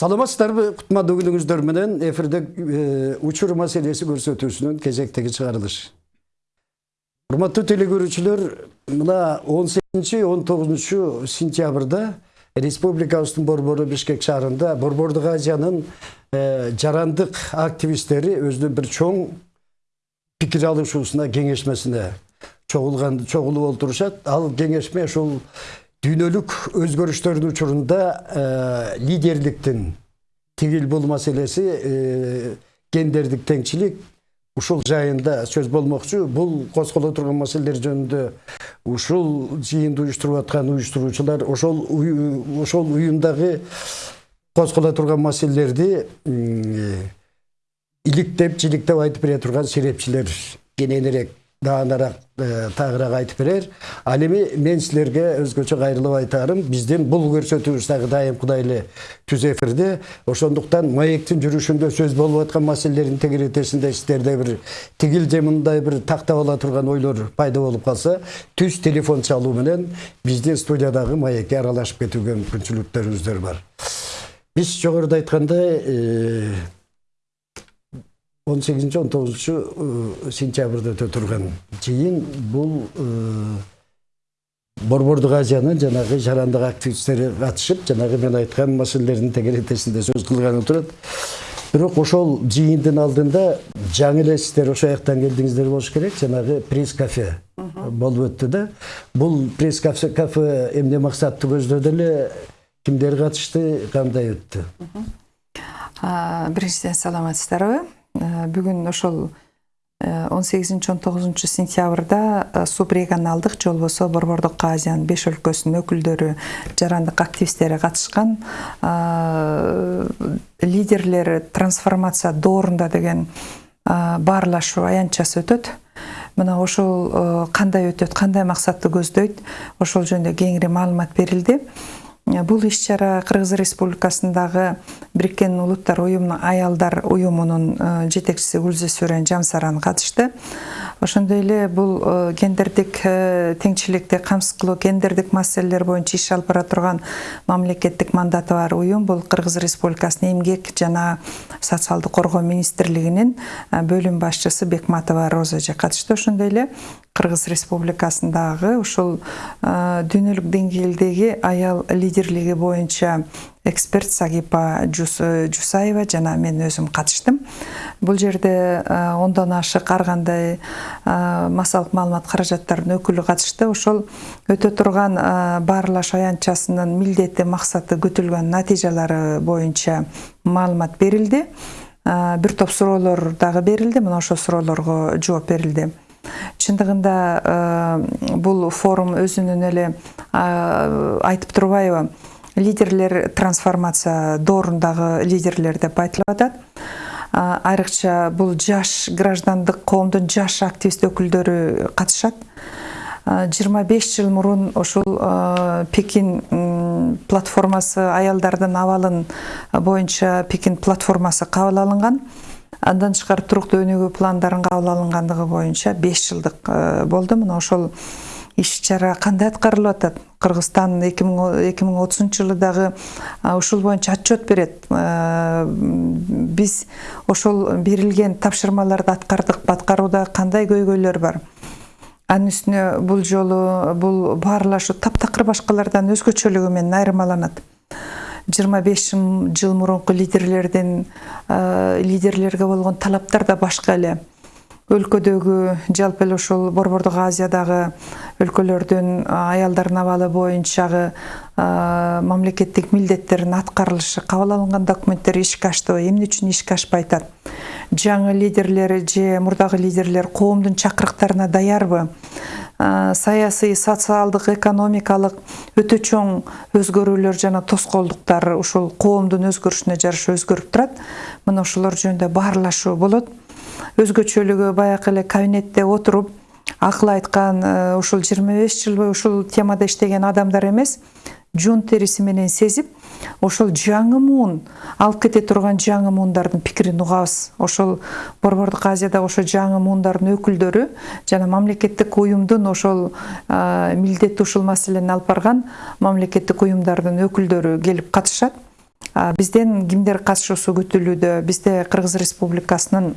саламатсыздарбы кутмандуу күнүңүздөр менен эфирде учур маселеси көрсөтүүсүнүн кезектеги чыгарылыш урматтуу теле көрүүчүлөр мына он сегизинчи он тогузунчу сентябрда республикабыздын борбору бишкек шаарында борбордук азиянын жарандык активисттери өзүнүн бир чоң пикир алышуусуна кеңешмесине чогулуп олтурушат ал кеңешме ушул дүйнөлүк өзгөрүштөрдүн учурунда лидерликтин тигил бул маселеси гендердик теңчилик ушул жайында сөз болмокчу бул козголо турган маселелер жөнүндө ушул жыйынды уюштуруп аткан уюштуруучулар ошол ошол уюмдагы козголо турган маселелерди иликтеп жиликтеп айтып бере турган серепчилер кененирээк даанараак тагыраак айтып берер ал эми мен силерге өзгөчө кайрылып айтаарым биздин бул көрсөтүүбүз дагы дайымкыдай эле түз эфирде ошондуктан маектин жүрүшүндө сөз болуп аткан маселелердин тегеретесинде сиздерде бир тигил же мындай бир тактап турган ойлор пайда болуп калса түз телефон чалуу менен биздин студиядагы маекке аралашып кетүүгө мүмкүнчүлүктөрүңүздөр бар биз жогоруда айткандай он сегизинчи он тогузунчу сентябрда өтө турган жыйын бул борбордук азиянын жанагы жарандык активисттери катышып жанагы мен айткан маселелердин тегеретесинде сөз кылганы турат бирок ошол жыйындын алдында жаңы эле сиздер ошол жактан келдиңиздер болуш керек жанагы пресс кафе болуп өттү да. Бул пресс кафе эмне максатты көздөдү эле кимдер катышты кандай өттү биринчиден саламатсыздарбы бүгүн ошол он сегизинчи он тогузунчу сентябрда субрегионалдык же болбосо борбордук азиянын беш өлкөсүнүн өкүлдөрү жарандык активисттери катышкан лидерлер трансформация доорунда деген баарлашуу аянтчасы өтөт. Мына ошол кандай өтөт кандай максатты көздөйт ошол жөнүндө кеңири маалымат берилди бул иш чара кыргыз республикасындагы бириккен улуттар уюмунун аялдар уюмунун жетекчиси гүлза сүрен жамсаран катышты ошондой эле бул гендердик теңчиликти камсыз кылуу гендердик маселелер боюнча иш алып бара турган мамлекеттик мандаты бар уюм. Бул кыргыз республикасынын эмгек жана социалдык коргоо министрлигинин бөлүм башчысы бекматова роза эже катышты. Ошондой эле кыргыз республикасындагы ушул дүйнөлүк деңгээлдеги аял лидерлиги боюнча эксперт сагипа жусаева жана мен өзүм катыштым бул жерде ондон ашык ар кандай массалык маалымат каражаттарынын өкүлү катышты ошол өтө турган баарлашуу аянтчасынын милдети максаты күтүлгөн натыйжалары боюнча маалымат берилди бир топ суроолор дагы берилди мына ошол суроолорго жооп берилди чындыгында бул форум өзүнүн эле айтып турбайбы лидерлер трансформация доорундагы лидерлер деп айтылып атат айрыкча бул жаш граждандык коомдун жаш активист өкүлдөрү катышат жыйырма беш жыл мурун ушул пекин платформасы аялдардын абалын боюнча пекин платформасы кабыл алынган андан тышкары туруктуу өнүгүү пландарын кабыл алынгандыгы боюнча беш жылдык болду мына ошол иш чара кандай аткарылып атат? Кыргызстан эки миң отузунчу жылы дагы ушул боюнча отчет берет. Биз ошол берилген тапшырмаларды аткардыкпы аткарууда кандай көйгөйлөр бар? Анын үстүнө бул жолу бул баарлашуу таптакыр башкалардан өзгөчөлүгү менен айырмаланат. Жыйырма беш жыл мурунку лидерлердин лидерлерге болгон талаптар да башка эле. Өлкөдөгү жалпы эле ушул борбордук азиядагы өлкөлөрдүн аялдардын абалы боюнчагы мамлекеттик милдеттердин аткарылышы кабыл алынган документтер ишке аштыбы эмне үчүн ишке ашпай атат? Жаңы лидерлер же мурдагы лидерлер коомдун чакырыктарына даярбы? Саясий социалдык экономикалык өтө чоң өзгөрүүлөр жана тоскоолдуктар ушул коомдун өзгөрүшүнө жараша өзгөрүп турат. Мына ошолор жөнүндө баарлашуу болот. Өзгөчөлүгү баягы эле кабинетте отуруп акыл айткан ушул жыйырма беш жыл бою ушул темада иштеген адамдар эмес. Жон териси менен сезип ошол жаңы муун алып кете турган жаңы муундардын пикирин угабыз. Ошол борбордук азиядагы ошол жаңы муундардын өкүлдөрү жана мамлекеттик уюмдун ошол милдети ушул маселени алып барган мамлекеттик уюмдардын өкүлдөрү келип катышат. Бизден кимдер катышуусу күтүлүүдө бизде кыргыз республикасынын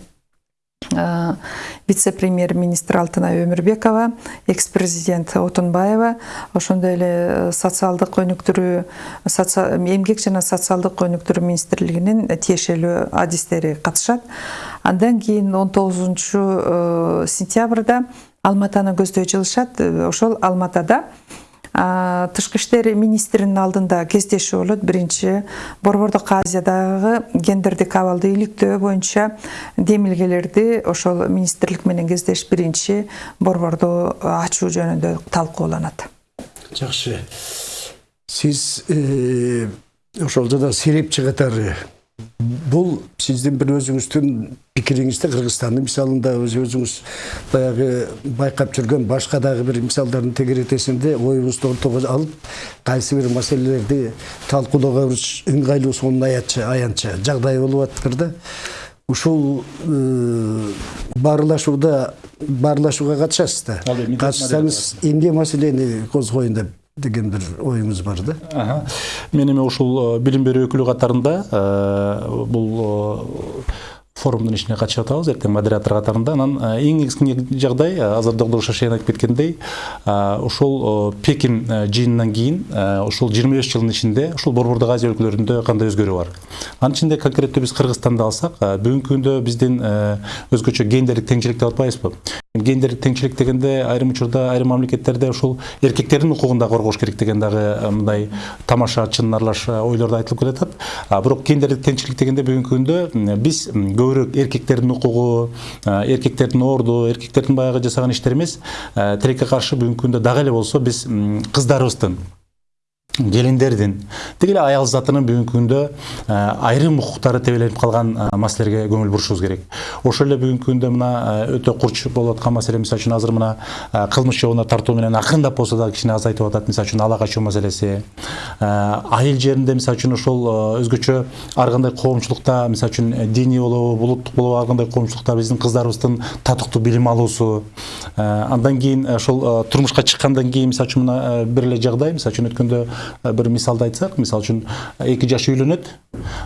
а, вице-премьер министр алтынай өмүрбекова экс президент отунбаева ошондой эле э, социалдык өнүктүрүү эмгек жана социалдык өнүктүрүү министрлигинин тиешелүү адистери катышат. Андан кийин он тогузунчу сентябрда алматаны көздөй жылышат. Э, ошол алматада тышкы иштер министринин алдында кездешүү болот. Биринчи борбордук азиядагы гендердик абалды иликтөө боюнча демилгелерди ошол министрлик менен кездешип биринчи борборду ачуу жөнүндө талкууланат. Жақсы. Сіз э, ошол жада серепчи катары бул сиздин бир өзүңүздүн пикириңизде кыргызстандын мисалында өз өзүңүз баягы байкап жүргөн башка дагы бир мисалдардын тегеретесинде оюңузду ортого алып кайсы бир маселелерди талкуулоого ыңгайлуу сонун аянча жагдай болуп атыптыр да. Ушул э, баарлашууда баарлашууга катышасыз да. Катышсаңыз эмне маселени козгоюн деп деген бир оюңуз бар да. Мен эми ушул э, билим берүү өкүлү катарында э, бул форумдун ишине катышып атабыз эртең модератор катарында анан э, эң кичине жагдай э, азыр доктор шашен айтып кеткендей э, ушул пекин жыйынынан кийин ушул жыйырма беш жылдын ичинде ушул борбордук азия өлкөлөрүндө кандай өзгөрүү бар? Анын ичинде конкреттүү биз кыргызстанды алсак бүгүнкү күндө биздин өзгөчө гендерлик теңчилик деп атпайбызбы гендерлик теңчилик дегенде айрым учурда айрым мамлекеттерде ушул эркектердин укугун да коргош керек деген дагы э, мындай тамаша чын аралаш э, ойлор да айтылып келатат. А бирок гендерлик теңчилик дегенде бүгүнкү күндө биз көбүрөөк эркектердин укугу э, эркектердин орду эркектердин баягы жасаган иштери эмес. Тилекке каршы бүгүнкү күндө дагы эле болсо биз кыздарыбыздын келиндердин тиги эле аял затынын бүгүнкү күндө э, айрым укуктары тебеленип калган э, маселелерге көңүл бурушубуз керек. Ошол эле бүгүнкү күндө мына э, өтө курч болуп аткан маселе мисалы үчүн азыр мына кылмыш жолуна тартуу менен акырындап болсо да кичине азайтып атат мисалы үчүн ала качуу маселеси айыл жеринде мисалы үчүн ошол өзгөчө ар кандай коомчулукта мисалы үчүн диний болобу булуттук болобу ар кандай коомчулукта биздин кыздарыбыздын татыктуу билим алуусу андан кийин ошол турмушка чыккандан кийин мисалы үчүн мына бир эле жагдай мисалы үчүн өткөндө э, бир мисалды айтсак мисалы үчүн э, эки жаш үйлөнөт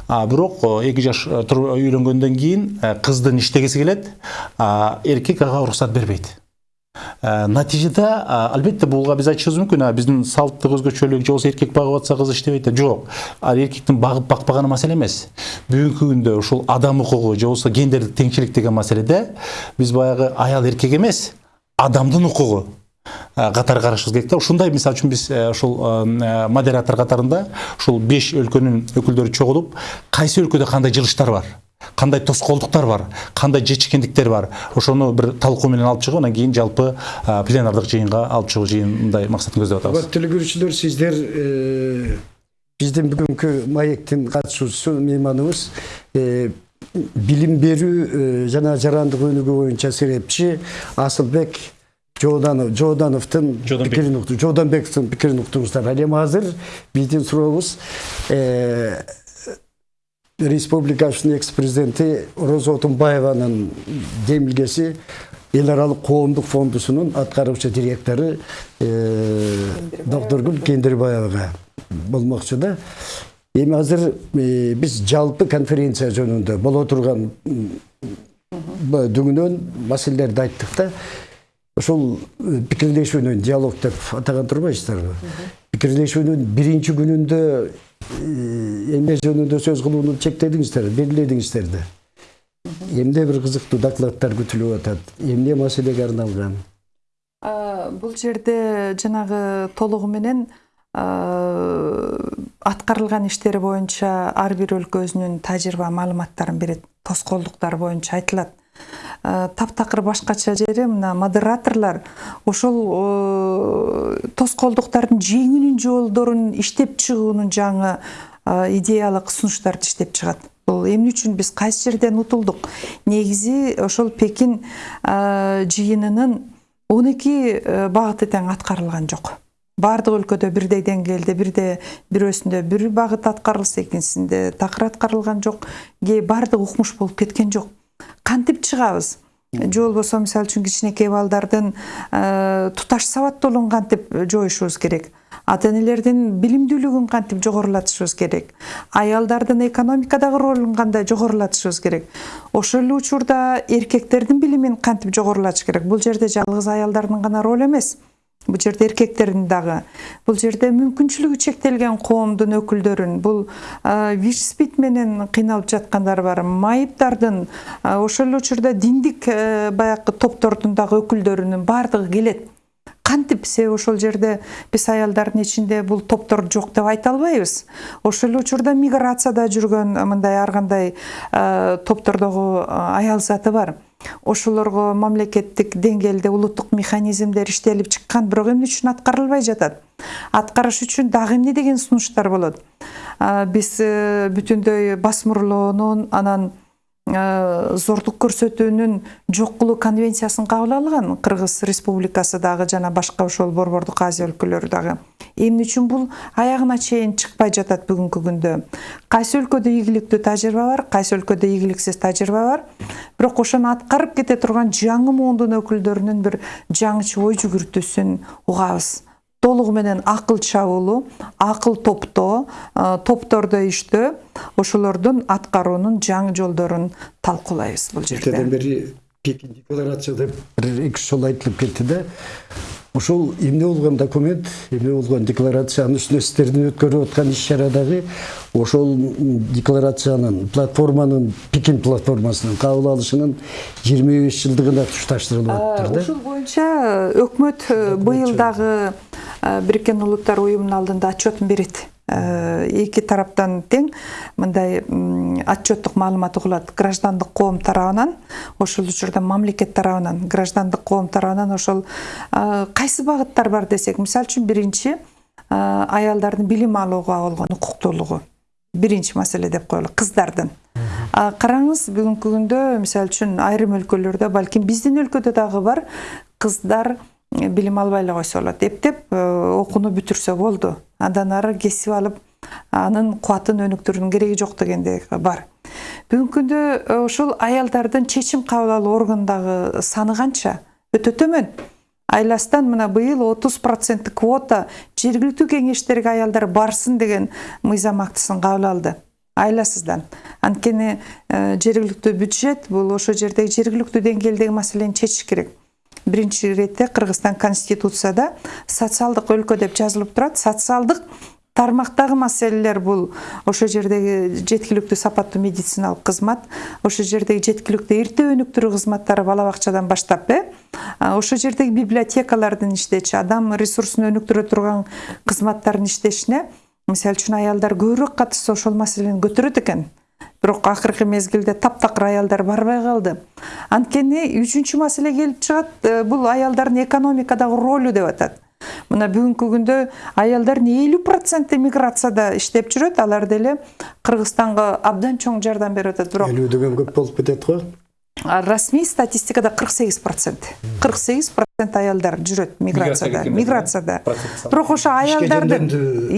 а бирок э, эки жаш э, үйлөнгөндөн кийин э, кыздын иштегиси келет. А эркек ага уруксат бербейт. Э, натыйжада албетте буга биз айтышыбыз мүмкүн. Биздин салттык өзгөчөлүк же болбосо эркек багып атса кыз иштебейт деп жок. Ал эркектин багып бакпаганы маселе эмес. Бүгүнкү күндө ушул адам укугу же болбосо гендердик теңчилик деген маселеде биз баягы аял эркек эмес адамдын укугу. Э, катары карашыбыз керек да ушундай мисалы үчүн биз э, ушул э, модератор катарында ушул беш өлкөнүн өкүлдөрү чогулуп кайсы өлкөдө кандай жылыштар бар кандай тоскоолдуктар бар кандай жечкендиктер бар? Ошону бир талкуу менен алып чыгып анан кийин жалпы э, пленардык жыйынга алып чыгуу жыйындай максатын көздөп атабыз Урматтуу көрүүчүлөр сиздер э, биздин бүгүнкү маектин катышуучусу мейманыбыз э, билим берүү э, жана жарандык өнүгүү боюнча серепчи Асылбек Жоодановдун Жооданбек. пикирин укту пикирин уктуңуздар. Ал эми азыр биздин сурообуз э, республикабыздын экс президенти Роза Отунбаеванын демилгеси эл аралык коомдук фондусунун аткаруучу директору э, доктургүл кендирбаевага болмокчу да эми азыр э, биз жалпы конференция жөнүндө боло турган м, б- дүңүнөн маселелерди айттык да ошол э, пикирлешүүнүн диалог деп атаган турбайсыздарбы? Пикирлешүүнүн биринчи күнүндө э, эмне жөнүндө сөз кылууну чектедиңиздер белгиледиңиздер да эмне бир кызыктуу докладдар күтүлүп атат эмне маселеге арналган? Бул жерде жанагы толугу менен аткарылган иштери боюнча ар бир өлкө өзүнүн тажрыйба маалыматтарын берет тоскоолдуктар боюнча айтылат. Таптакыр башкача жери мына модераторлор ошол э, тоскоолдуктардын жеңүүнүн жолдорун иштеп чыгуунун жаңы а, идеялык сунуштарды иштеп чыгат. Бул эмне үчүн биз кайсы жерден утулдук? Негизи ошол пекин жыйынынын он эки багыты тең аткарылган жок. Баардык өлкөдө бирдей деңгээлде бирде бирөөсүндө бир багыт аткарылса экинчисинде такыр аткарылган жок. Баардыгы укмуш болуп кеткен жок кантип чыгабыз? Же болбосо мисалы үчүн кичинекей балдардын э, туташ сабаттуулугун кантип жоюшубуз керек? Ата энелердин билимдүүлүгүн кантип жогорулатышыбыз керек? Аялдардын экономикадагы ролун кандай жогорулатышыбыз керек? Ошол эле учурда эркектердин билимин кантип жогорулатыш керек? Бул жерде жалгыз аялдардын гана ролу эмес бул жерде эркектердин дагы бул жерде мүмкүнчүлүгү чектелген коомдун өкүлдөрүн бул вич спид менен кыйналып жаткандар бар. Майыптардын ошол эле учурда диндик баягы топтордун дагы өкүлдөрүнүн баардыгы келет кантип себеби ошол жерде биз аялдардын ичинде бул топтор жок деп айта албайбыз ошол эле учурда миграцияда жүргөн мындай ар кандай топтордогу аял заты бар. Ошолорго мамлекеттик деңгээлде улуттук механизмдер иштелип чыккан бирок эмне үчүн аткарылбай жатат? Аткарыш үчүн дагы эмне деген сунуштар болот? Биз э, бүтүндөй басмырлоонун анан зордук көрсөтүүнүн жок кылуу конвенциясын кабыл алган кыргыз республикасы дагы жана башка ошол борбордук азия өлкөлөрү дагы. Эмне үчүн бул аягына чейин чыкпай жатат бүгүнкү күндө? Кайсы өлкөдө ийгиликтүү тажрыйба бар кайсы өлкөдө ийгиликсиз тажрыйба бар? Бирок ошону аткарып кете турган жаңы муундун өкүлдөрүнүн бир жаңыча ой жүгүртүүсүн угабыз толугу менен акыл чабуулуу акыл топтоо топтордо иштөө ошолордун аткаруунун жаңы жолдорун талкуулайбыз бул жерде Ертеден бери декларация деп бир эки үч жолу айтылып кетти да. Ошол эмне болгон документ, эмне болгон декларация, анын үстүнө сиздердин өткөрүп аткан иш чарадагы ошол декларациянын, платформанын, Пекин платформасынын кабыл алышынын 25 жылдыгына тушташтырылып атыптыр да. ошол боюнча өкмөт э, быйыл дагы э, бириккен улуттар уюмунун алдында отчетун берет Э, эки тараптан тең мындай отчеттук маалымат угулат. Граждандык коом тарабынан ошол учурда мамлекет тарабынан граждандык коом тарабынан ошол э, кайсы багыттар бар десек мисалы үчүн биринчи э, аялдардын билим алууга болгон укуктуулугу. Биринчи маселе деп коелу кыздардын. Караңыз бүгүнкү күндө мисалы үчүн айрым өлкөлөрдө балким биздин өлкөдө дагы бар кыздар э, билим албай эле болот эптеп окууну бүтүрсө болду андан ары кесип алып анын кубатын өнүктүрүүнүн кереги жок дегендей бар бүгүнкү күндө ошол аялдардын чечим кабыл алуу органдагы саны канча? Өтө төмөн. Айластан мына быйыл отуз проценттик квота жергиликтүү кеңештерге аялдар барсын деген мыйзам актысын кабыл алды. Айласыздан. Анткени э, жергиликтүү бюджет бул ошол жердеги жергиликтүү деңгээлдеги маселени чечиш керек. Биринчи иретте кыргызстан конституцияда социалдык өлкө деп жазылып турат социалдык тармактагы маселелер бул ошол жердеги жеткиликтүү сапаттуу медициналык кызмат ошол жердеги жеткиликтүү эрте өнүктүрүү кызматтары бала бакчадан баштап э? Ошол жердеги библиотекалардын иштечи адам ресурсун өнүктүрө турган кызматтардын иштешине мисалы үчүн аялдар көбүрөөк катышса ошол маселени көтөрөт экен бирок акыркы мезгилде таптакыр аялдар барбай калды анткени үчүнчү маселе келип чыгат э, бул аялдардын экономикадагы ролу деп атат мына бүгүнкү күндө аялдардын элүү проценти миграцияда иштеп жүрөт алар деле кыргызстанга абдан чоң жардам берип атат бирок Элүү деген көп болуп кетет го. Расмий статистикада 48 процент. 48 процент аялдар жүрөт миграцияда миграцияда. бирок ошо аялдардын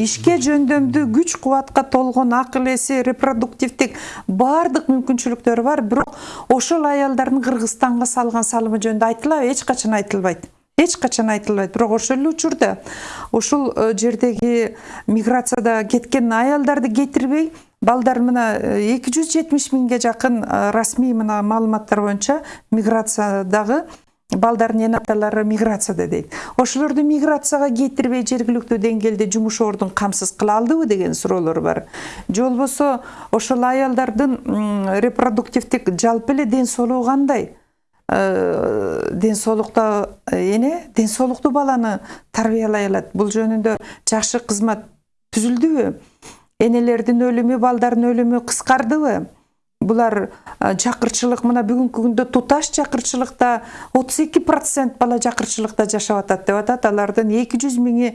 ишке жөндөмдүү күч кубатка толгон акыл эси репродуктивдик баардык мүмкүнчүлүктөрү бар. Бирок ошол аялдардын кыргызстанга салган салымы жөнүндө айтылабы эч качан айтылбайт. Эч качан айтылбайт бирок ошол эле учурда э, жердеги миграцияда кеткен аялдарды кетирбей балдар мына эки жүз жетимиш миңге жакын расмий мына маалыматтар боюнча миграциядагы балдардын эне аталары миграцияда дейт ошолорду миграцияга кетирбей жергиликтүү деңгээлде жумуш ордун камсыз кыла алдыбы деген суроолор бар же болбосо ошол аялдардын репродуктивдик жалпы эле ден соолугу кандай Э, ден соолукта эне ден соолуктуу баланы тарбиялай алат бул жөнүндө жакшы кызмат түзүлдүбү энелердин өлүмү балдардын өлүмү кыскардыбы мына бүгүнкү күндө туташ жакырчылыкта отуз эки процент бала жакырчылыкта жашап атат деп атат алардын эки жүз миңи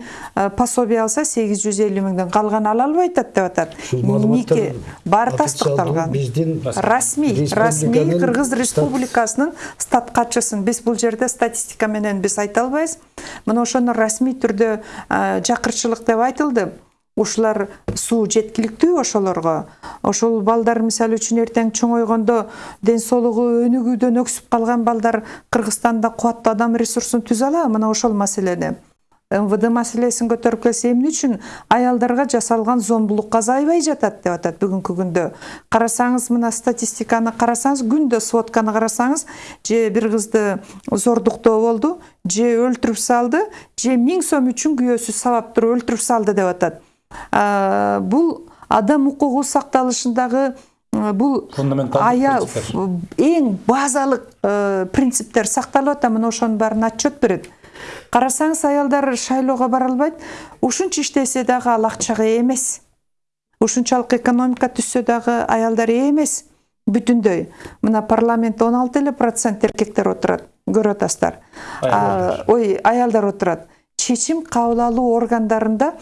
пособие алса сегиз жүз элүү миңден калганы ала албай атат деп атат Ушул маалыматтар нике баары официалдуу тастыкталган Биздин расмий расмий Республиканын кыргыз стат- республикасынын стат катчысын биз бул жерде статистика менен биз айта албайбыз мына ошону расмий түрдө а, жакырчылык деп айтылды. Ушулар суу жеткиликтүү ошолорго. Ошол балдар мисалы үчүн эртең чоңойгондо ден соолугу өнүгүүдөн өксүп калган балдар кыргызстанда кубаттуу адам ресурсун түзө алабы мына ошол маселени мвд маселесин көтөрүп келсе эмне үчүн? Аялдарга жасалган зомбулук азайбай жатат деп атат бүгүнкү күндө. Карасаңыз мына статистиканы карасаңыз күндө сводканы карасаңыз же бир кызды зордуктоо болду же өлтүрүп салды же миң сом үчүн күйөөсү сабап туруп өлтүрүп салды деп атат. Бул адам укугу сакталышындагы бул ая эң базалык э, принциптер сакталып атат. Мына ошонун баарын отчет берет. Карасаңыз аялдар шайлоого бара албайт. Ушунча иштесе дагы ал акчага ээ эмес. Ушунчалык экономика түзсө дагы аялдар ээ эмес. Бүтүндөй. Мына парламентте он алты эле процент эркектер отурат көрүп атасыздар. Ой аялдар отурат чечим кабыл алуу органдарында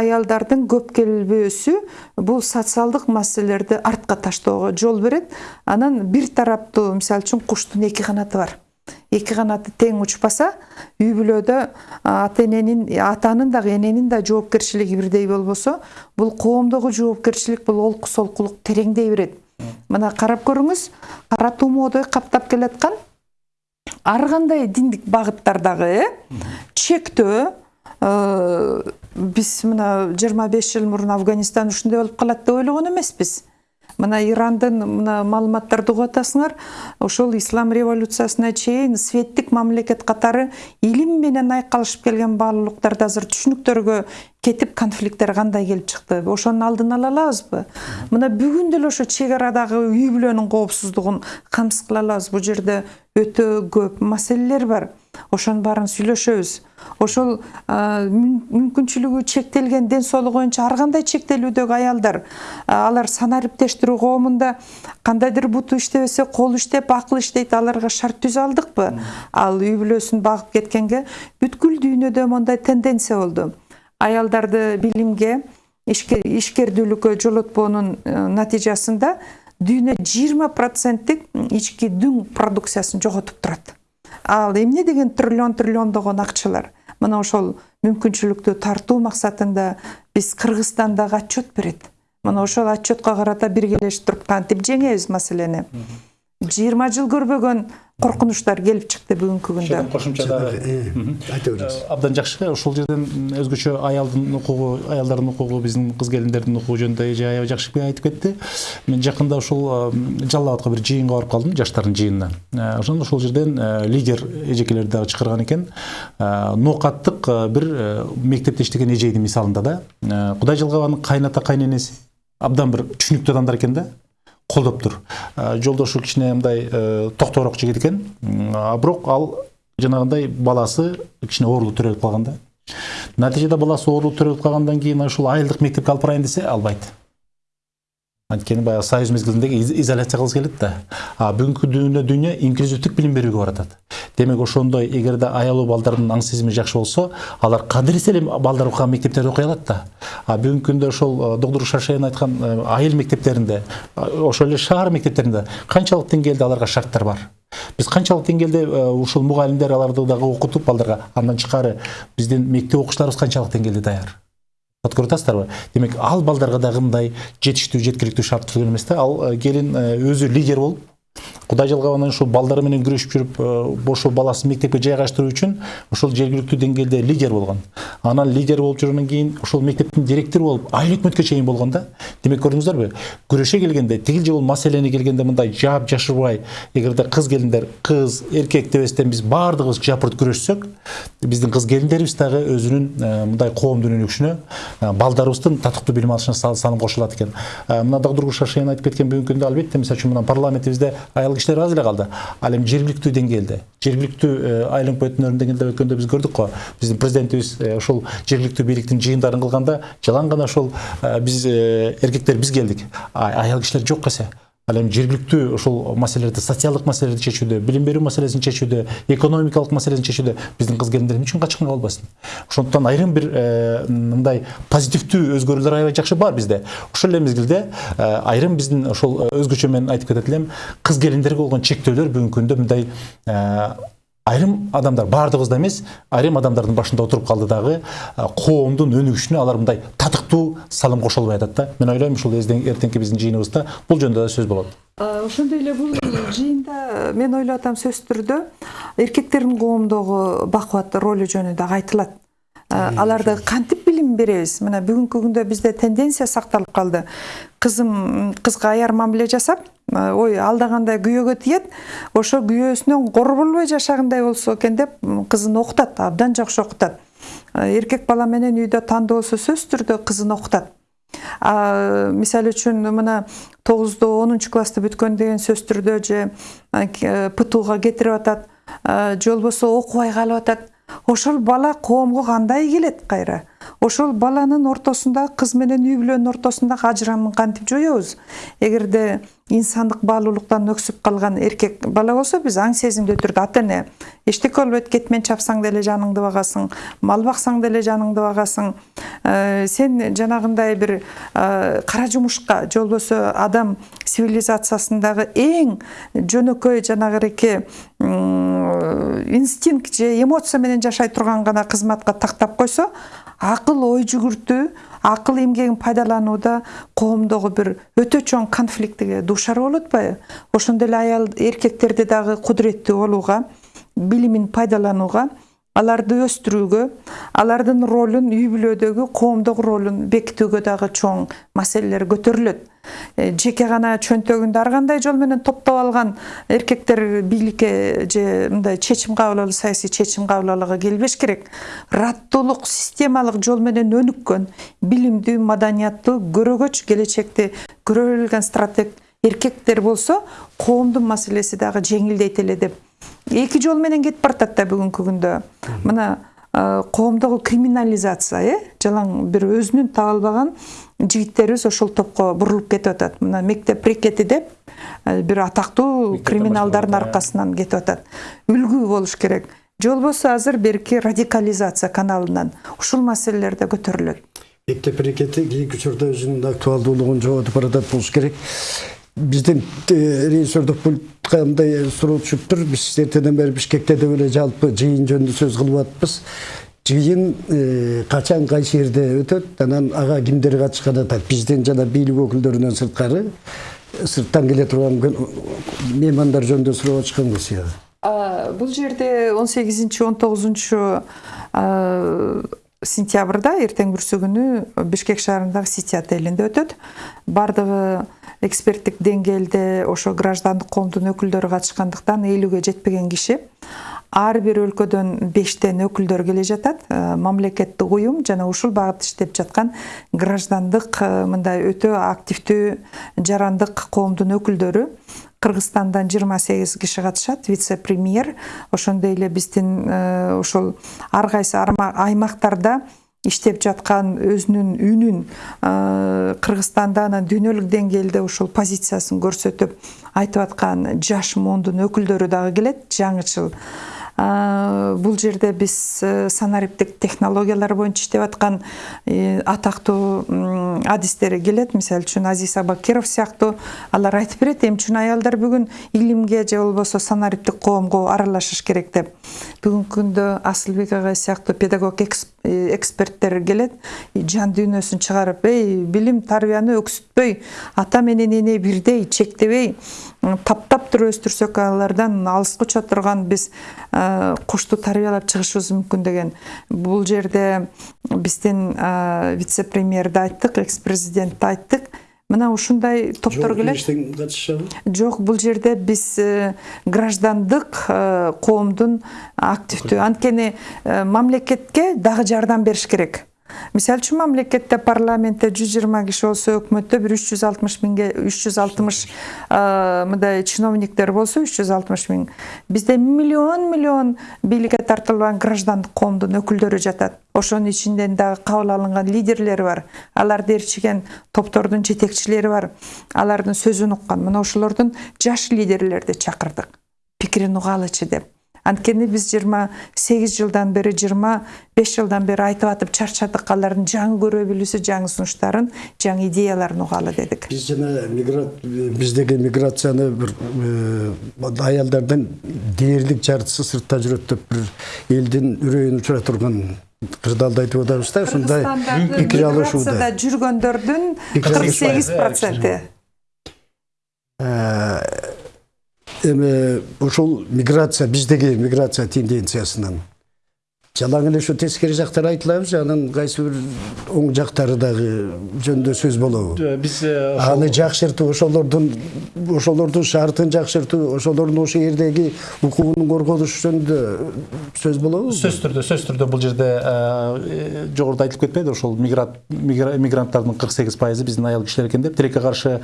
аялдардын көп келбөөсү бул социалдык маселелерди артка таштоого жол берет анан бир тараптуу мисалы үчүн куштун эки канаты бар. Эки канаты тең учпаса үй бүлөдө ата эненин атанын дагы эненин да жоопкерчилиги бирдей болбосо бул коомдогу жоопкерчилик бул олку солкулук тереңдей берет мына карап көрүңүз кара тумоодой каптап келаткан ар кандай диндик багыттардагы э чектөө э, биз мына жыйырма беш жыл мурун афганистан ушундай болуп калат деп ойлогон эмеспиз. Мына ирандын мына маалыматтарды угуп атасыңар ошол ислам революциясына чейин светтик мамлекет катары илим менен айкалышып келген баалуулуктарды азыр түшүнүктөргө кетип конфликттер кандай келип чыкты? Ошонун алдын ала алабызбы? Мына бүгүн деле ошо чек арадагы үй бүлөнүн коопсуздугун камсыз кыла алабыз. Бул жерде өтө көп маселелер бар. Ошонун баарын сүйлөшөбүз. Ошол мүмкүнчүлүгү чектелген ден соолугу боюнча ар кандай чектелүүдөгү аялдар? Алар санариптештирүү коомунда кандайдыр буту иштебесе колу иштеп акыл иштейт аларга шарт түзө алдыкпы? Ал үй бүлөсүн багып кеткенге бүткүл дүйнөдө мондай тенденция болду. Аялдарды билимге ишке- ишкердүүлүккө жолотпоонун э, натыйжасында дүйнө жыйырма проценттик ички дүң продукциясын жоготуп турат ал эмне деген триллион триллиондогон акчалар мына ошол мүмкүнчүлүктү тартуу максатында биз кыргызстан дагы отчет берет. Мына ошол отчетко карата биргелешип туруп кантип жеңебиз маселени? Жыйырма жыл көрбөгөн коркунучтар келип чыкты бүгүнкү күндө кошумча дагы айта бересиз абдан жакшы ошол жерден өзгөчө аялдын укугу аялдардын укугу биздин кыз келиндердин укугу жөнүндө эже аябай жакшы айтып кетти мен жакында ушул э, жалал абадка бир жыйынга барып калдым жаштардын жыйынына Э, ошондо ошол жерден лидер эжекелерди дагы чакырган экен. Ноокаттык бир мектепте иштеген эжейдин мисалында да кудай жалгабанын кайната кайненеси абдан бир түшүнүктүү адамдар экен да. Колдоп тур Э, жолдошу кичине мындай э, токтобураак жигит экен бирок ал жанагындай баласы кичине оорулуу төрөлүп калган да натыйжада баласы оорулуу төрөлүп калгандан кийин ушул айылдык мектепке алып барайын десе албайт анткени баягы союз мезгилиндеги из- изоляция кылгысы келет да а бүгүнкү дүйнө дүйнө инклюзивдик билим берүүгө баратат демек ошондой эгерде аялуу балдардын аң сезими жакшы болсо алар кадыресе эле балдар окуган мектептерде окуй алат да а бүгүнкү күндө ошол доктур шаршаян айткан айыл мектептеринде ошол эле шаар мектептеринде канчалык деңгээлде аларга шарттар бар биз канчалык деңгээлде ушул мугалимдер аларды дагы окутуп балдарга андан тышкары биздин мектеп окуучуларыбыз канчалык деңгээлде даяр Вот көрүп атасыздарбы демек ал балдарга дагы мындай жетиштүү жеткиликтүү шарт түзүлгөн эмес да. Ал э, келин э, өзү лидер болуп кудай жалгабанан ушул балдары менен күрөшүп жүрүп ошол баласын мектепке жайгаштыруу үчүн ошол жергиликтүү деңгээлде лидер болгон анан лидер болуп жүргөндөн кийин ошол мектептин директору болуп айыл өкмөткө чейин болгон да. Демек көрдүңүздөрбү күрөшө келгенде тигил же бул маселени келгенде мындай жаап жашырбай эгерде кыз келиндер кыз эркек дебестен биз баардыгыбыз жапырт күрөшсөк биздин кыз келиндерибиз дагы өзүнүн мындай коомдун өнүгүшүнө балдарыбыздын татыктуу билим алышына сал- салым кошулат экен мына доктур шаршаян айтып кеткен бүгүнкү күндө албетте мисалы үчүн мына парламентибизде айыл кишилер аз эле калды ал эми жергиликтүү деңгээлде жергиликтүү э, айыл өкмөтүнүн деңгээлде өткөндө биз көрдүк го биздин президентибиз ушул жергиликтүү бийликтин жыйындарын кылганда жалаң гана ошол биз эркектер биз келдик аял кишилер жок эсе ал эми жергиликтүү ушул маселелерди социалдык маселелерди чечүүдө билим берүү маселесин чечүүдө экономикалык маселесин чечүүдө биздин кыз келиндер эмне үчүн качкын калбасын ошондуктан айрым бир э, мындай позитивдүү өзгөрүүлөр аябай жакшы бар бизде. Ошол эле мезгилде э, айрым биздин ошол э, өзгөчө мен айтып кетет элем кыз келиндерге болгон чектөөлөр бүгүнкү күндө мындай айрым адамдар баардыгыбыз да эмес айрым адамдардын башында отуруп калды дагы коомдун өнүгүшүнө алар мындай татыктуу салым кошо албай атат да. Мен ойлойм ушул эртеңки биздин жыйыныбызда бул жөнүндө да сөз болот ошондой эле бул жыйында мен ойлоп атам сөзсүз түрдө эркектердин коомдогу бакубат ролу жөнүндө дагы айтылат. Аларды кантип билим беребиз? Мына бүгүнкү күндө бизде тенденция сакталып калды. Кызым кызга аяр мамиле жасап э, ой алдагандай күйөөгө тиет ошо күйөөсүнөн кор болбой жашагандай болсо экен деп кызын окутат абдан жакшы окутат Э, эркек бала менен үйдө тандоо болсо сөзсүз түрдө кызын окутат мисалы үчүн мына тогузду онунчу классты бүткөн деген сөзсүз түрдө же э, птуга кетирип атат же болбосо окубай калып атат. Ошол бала коомго кандай келет кайра? Ошол баланын ортосунда кыз менен үй бүлөнүн ортосундагы ажырамын кантип жоебуз эгерде инсандык баалуулуктан өксүп калган эркек бала болсо биз аң сезимдүү түрдө ата эне эчтеке болбойт кетмен чапсаң деле жаныңды багасың мал баксаң деле жаныңды багасың сен жанагындай бир кара жумушка же болбосо адам цивилизациясындагы эң жөнөкөй жанагыреки инстинкт же эмоция менен жашай турган гана кызматка тактап койсо акыл ой жүгүртүү акыл эмгегин пайдаланууда коомдогу бир өтө чоң конфликтиге дуушар болуп атпайбы ошондой эле аял эркектерди дагы кудуреттүү болууга билимин пайдаланууга аларды өстүрүүгө алардын ролун үй бүлөдөгү коомдогу ролун бекитүүгө дагы чоң маселелер көтөрүлөт жеке гана чөнтөгүндө ар кандай жол менен топтоп алган эркектер бийликке же мындай чечим кабыл алуу саясий чечим кабыл алууга келбеш керек. Раттуулук системалык жол менен өнүккөн билимдүү маданияттуу көрөгөч келечекти көрө билген стратег эркектер болсо коомдун маселеси дагы жеңилдейт эле деп эки жол менен кетип баратат да бүгүнкү күндө. Мына коомдогу криминализация э жалаң бир өзүнүн таба албаган жигиттерибиз ошол топко бурулуп кетип атат. Мына мектеп брекети деп э, бир атактуу криминалдардын аркасынан кетип атат. Үлгү болуш керек. Же болбосо азыр берки радикализация каналынан ушул маселелер да көтөрүлөт. Мектеп берекети кийинки учурда өзүнүн актуалдуулугун жоготуп баратат болуш керек. Биздин режиссердук пультка мындай суроо түшүптүр биз эртеден бери бишкекте деп эле жалпы жыйын жөнүндө сөз кылып атпыз. Жыйын э, качан кайсы жерде өтөт анан ага кимдер катышкан атат бизден жана бийлик өкүлдөрүнөн сырткары сырттан келе турган меймандар жөнүндө сурап атышкан кесип А, бул жерде 18 19 сентябрда эртең бүрсү күнү бишкек шаарындагы сити отелинде өтөт. Баардыгы эксперттик деңгээлде ошо граждандык коомдун өкүлдөрү катышкандыктан элүүгө жетпеген киши. Ар бир өлкөдөн бештен өкүлдөр келе жатат. Э, мамлекеттик уюм жана ушул багытта иштеп жаткан граждандык э, мындай өтө активдүү жарандык коомдун өкүлдөрү кыргызстандан 28 киши катышат вице премьер ошондой эле биздин э, ошол ар кайсы аймактарда иштеп жаткан өзүнүн үнүн э, кыргызстанда анан дүйнөлүк деңгээлде ушул позициясын көрсөтүп айтып аткан жаш муундун өкүлдөрү дагы келет. Жаңычыл бул жерде биз э, санариптик технологиялар боюнча иштеп аткан э, атактуу адистер келет. Мисалы үчүн азиз абакиров сыяктуу. Алар айтып берет эмне үчүн аялдар бүгүн илимге же болбосо санариптик коомго аралашыш керек деп. Бүгүнкү күндө асылбек агай сыяктуу педагог экс- э, эксперттер келет жан дүйнөсүн чыгарып эй билим тарбияны өксүтпөй ата менен эне бирдей чектебей таптап туруп өстүрсөк алардан алыска уча турган биз э, кушту тарбиялап чыгышыбыз мүмкүн деген. Бул жерде биздин э, вице премьерди айттык экс президентти айттык мына ушундай топтор келет жок бул жерде биз э, граждандык э, коомдун активдүү. Анткени э, мамлекетке дагы жардам бериш керек. Мисалы үчүн мамлекетте парламентте жүз жыйырма киши болсо өкмөттө бир үч жүз алтымыш миңге үч жүз алтымыш мындай чиновниктер болсо үч жүз алтымыш миң бизде миллион миллион бийликке тартылган граждандык коомдун өкүлдөрү жатат ошонун ичинен дагы кабыл алынган лидерлер бар. Аларды ээрчиген топтордун жетекчилери бар. Алардын сөзүн уккан мына ошолордун жаш лидерлерди чакырдык пикирин угалычы деп. Анткени биз жыйырма сегиз жылдан бери жыйырма беш жылдан бери айтып атып чарчадык алардын жаңы көрө билүүсү жаңы сунуштарын жаңы идеяларын угалы дедик биз жана миграт биздеги миграцияны бир э, аялдардын дээрлик жартысы сыртта жүрөт деп бир элдин үрөйүн учура турган кырдаалды айтып атабыз да. ушундай пикир алышууда жүргөндөрдүн кырк сегиз проценти Э, эми ушул миграция биздеги миграция тенденциясынан. Жалаң эле ушу тескери жактары айтылабыз анан кайсы бир оң жактары дагы жөнүндө сөз болобу? Биз аны жакшыртуу ошолордун ошолордун шартын жакшыртуу ошолордун ошол жердеги укугун коргонуш жөнүндө сөз болобу сөзсүз түрдө сөзсүз түрдө бул жерде э, жогоруда айтылып кетпеди ошол мигрант мигра- мигранттардын кырк сегиз пайызы биздин аял кишилер экен деп тилекке каршы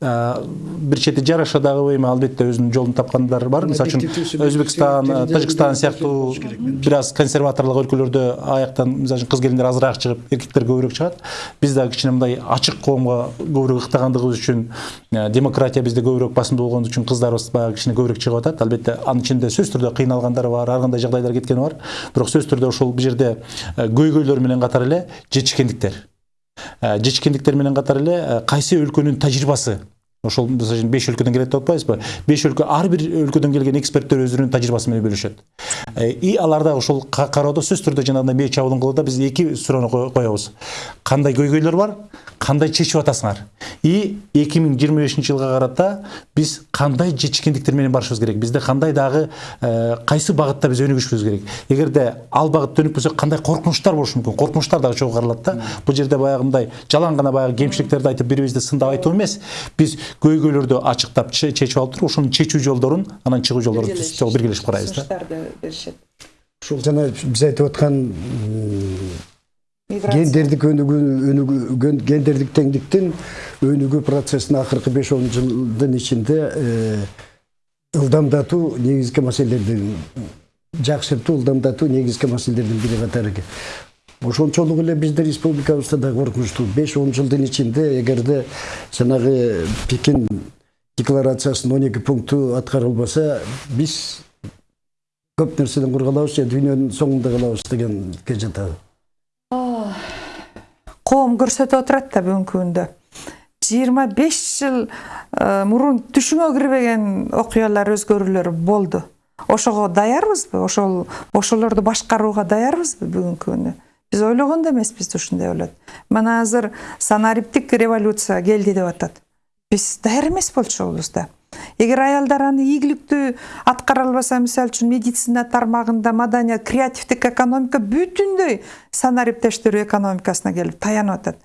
э, бир чети жараша дагы эми албетте өзүнүн жолун тапкандар бар. Мисалы үчүн өзбекстан э, тажикстан сыяктуу бир аз консерваторлук өлкөлөрдө аяктан мисалы үчүн кыз келиндер азыраак чыгып эркектер көбүрөөк чыгат биз дагы кичине мындай ачык коомго көбүрөөк ыктагандыгыбыз үчүн э, демократия бизде көбүрөөк басымдуу болгон үчүн кыздарыбыз баягы кичине көбүрөөк чыгып атат албетте анын ичинде сөзсүз түрдө кыйналгандары бар ар кандай жагдайлар кеткени бар. Бирок сөзсүз түрдө ошол бул жерде көйгөйлөр менен катар эле жетишкендиктер Э, жетишкендиктер менен катар эле кайсы өлкөнүн тажрыйбасы ошол мисалы үчүн беш өлкөдөн келет деп атпайбызбы? Беш өлкө ар бир өлкөдөн келген эксперттер өздөрүнүн тажрыйбасы менен бөлүшөт. Э, и алар дагы ошол ка- кароодо сөзсүз түрдө жанагындай мээ чабуулун кылууда биз эки суроону ко- коебуз. Кандай көйгөйлөр бар кандай чечип атасыңар? И эки миң жыйырма бешинчи жылга карата биз кандай жетишкендиктер менен барышыбыз керек? Бизде кандай дагы э, кайсы багытта биз өнүгүшүбүз керек? Эгерде ал багытта өнүкпөсөк кандай коркунучтар болушу мүмкүн? Коркунучтар дагы чогуу каралат да бул жерде баягындай жалаң гана баягы кемчиликтерди айтып бири бирибизди сындап айтуу эмес. Биз көйгөйлөрдү ачыктап че- чечип алып туруп ошонун чечүү жолдорун анан чыгуу жолдорун биргелешип карайбыз да. беришет. Ушул жана биз айтып аткан гендердик өнүгүү өнүгүү гендердик теңдиктин өнүгүү процессин акыркы беш он жылдын ичинде э, ылдамдатуу негизги маселелердин жакшыртуу ылдамдатуу негизги маселелердин бири катары ошончолук эле биздин республикабызда да коркунучтуу беш он жылдын ичинде эгерде жанагы пекин декларациясынын он эки пункту аткарылбаса биз көп нерседен құр қалабыз же дүйнөнүн соңунда қалабыз дегенге жатады. Коом көрсөтүп отурат да бүгүнкү күндө жыйырма беш жыл мурун түшүңө кирбеген окуялар өзгөрүүлөр болду ошого даярбызбы? Ошол ошолорду башкарууга даярбызбы бүгүнкү күнү биз ойлогон да эмеспиз ушундай болот мына азыр санариптик революция келди деп атат биз даяр эмес болчубуз да эгер аялдар аны ийгиликтүү аткара албаса мисалы үчүн медицина тармагында маданият креативдик экономика бүтүндөй санариптештирүү экономикасына келип таянып атат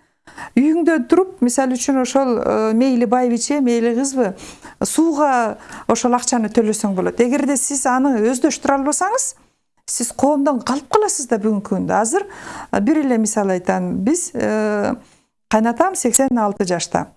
үйүңдө туруп мисалы үчүн ошол мейли байбиче мейли кызбы сууга ошол акчаны төлөсөң болот эгерде сиз аны өздөштүрө албасаңыз сиз коомдон калып каласыз да бүгүнкү күндө азыр бир эле мисал айтайын биз кайнатам сексен алты жашта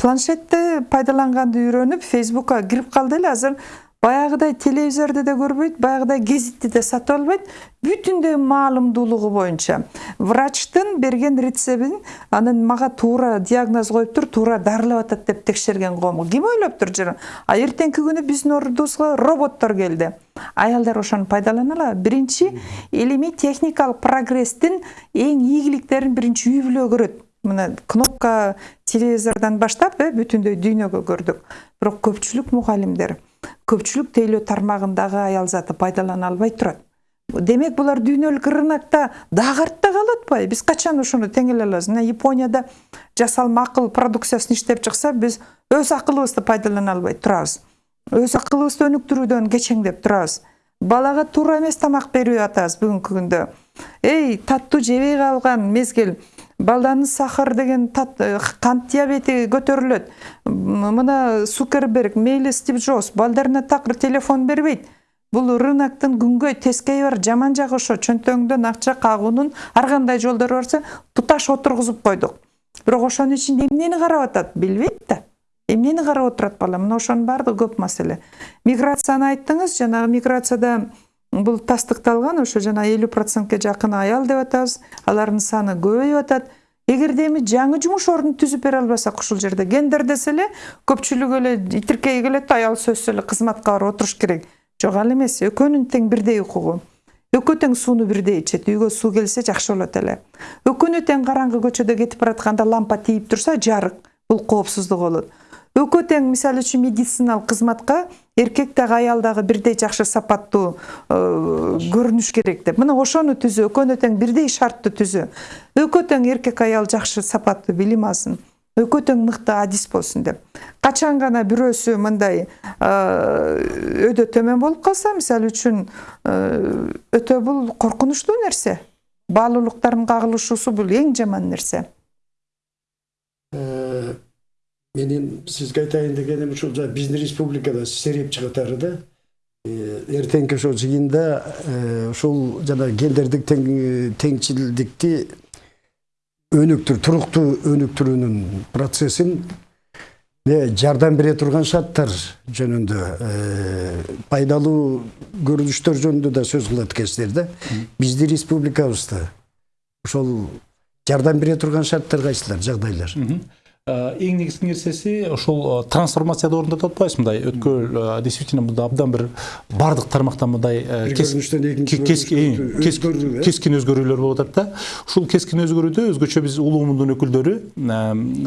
планшетти пайдаланганды үйрөнүп фейсбукка кирип калды эле азыр баягыдай телевизорду да көрбөйт баягыдай гезитти да сатып албайт. Бүтүндөй маалымдуулугу боюнча врачтын берген рецебин анын мага туура диагноз коюптур туура дарылап атат деп текшерген коому ким ойлоптур а эртеңки күнү биздин ордубузга роботтор келди. Аялдар ошону пайдалана алабы биринчи илимий техникалык прогресстин эң ийгиликтерин биринчи үй бүлө көрөт. Мына кнопка телевизордон баштап э бүтүндөй дүйнөгө көрдүк. Бирок көпчүлүк мугалимдер көпчүлүк тейлөө тармагындагы аял заты пайдалана албай турат. Демек булар дүйнөлүк рынокто дагы артта калып атпайбы биз качан ошону теңеле алабыз? Мына японияда жасалма акыл продукциясын иштеп чыкса биз өз акылыбызды пайдалана албай турабыз. Өз акылыбызды өнүктүрүүдөн кечеңдеп турабыз. Балага туура эмес тамак берип атабыз бүгүнкү күндө. Эй таттуу жебей калган мезгил балданын сахар деген тат, э, көтөрүлөт М- мына сукерберг мейли стив джобс балдарына такыр телефон бербейт бул рыноктун күнгөй тескейи бар жаман жагы ошо чөнтөгүңдөн акча кагуунун ар кандай жолдору барса туташ отургузуп койдук бирок ошонун ичинде эмнени карап атат билбейт да эмнени карап отурат бала мына ошонун баардыгы көп маселе миграцияны айттыңыз жанагы миграцияда бул тастыкталган ошо жана элүү процентке жакын аял деп атабыз. Алардын саны көбөйүп атат. Эгерде эми жаңы жумуш ордун түзүп бере албасак ушул жерде гендер десе эле көпчүлүгү эле тиркей келет да аял сөзсүз эле кызматка барып отуруш керек. Жок ал эмес экөөнүн тең бирдей укугу. Экөө тең сууну бирдей ичет. Үйгө суу келсе жакшы болот эле. Экөөнү тең караңгы көчөдө кетип баратканда лампа тийип турса жарык. Бул коопсуздук болот. Экөө тең мисалы үчүн медициналык кызматка эркек дагы аял дагы бирдей жакшы сапаттуу э, көрүнүш керек деп. Мына ошону түзүү экөөнү тең бирдей шартты түзүү экөө тең эркек аял жакшы сапаттуу билим алсын экөө тең мыкты адис болсун деп. Качан гана бирөөсү мындай өйдө төмөн болуп калса мисалы үчүн өтө бул коркунучтуу нерсе. Баалуулуктардын кагылышуусу бул эң жаман нерсе. Менин сизге айтайын дегеним ушул жа биздин республикада серепчи катары да эртеңки ошол жыйында ушул жана гендердик тең- теңчилдикти өнүктүр туруктуу өнүктүрүүнүн процессин жардам бере турган шарттар жөнүндө пайдалуу көрүнүштөр жөнүндө да сөз кылат экенсиздер да биздин республикабызда ошол жардам бере турган шарттар кайсылар жагдайлар эң негизги нерсеси ошол э, трансформацияда орунду деп атпайбыз мындай. Өткөл э, действительно мында абдан бир баардык тармактан мындай кескин өзгөрүүлөр болуп атат да? ушул кескин өзгөрүүдө өзгөчө биз улуу муундун өкүлдөрү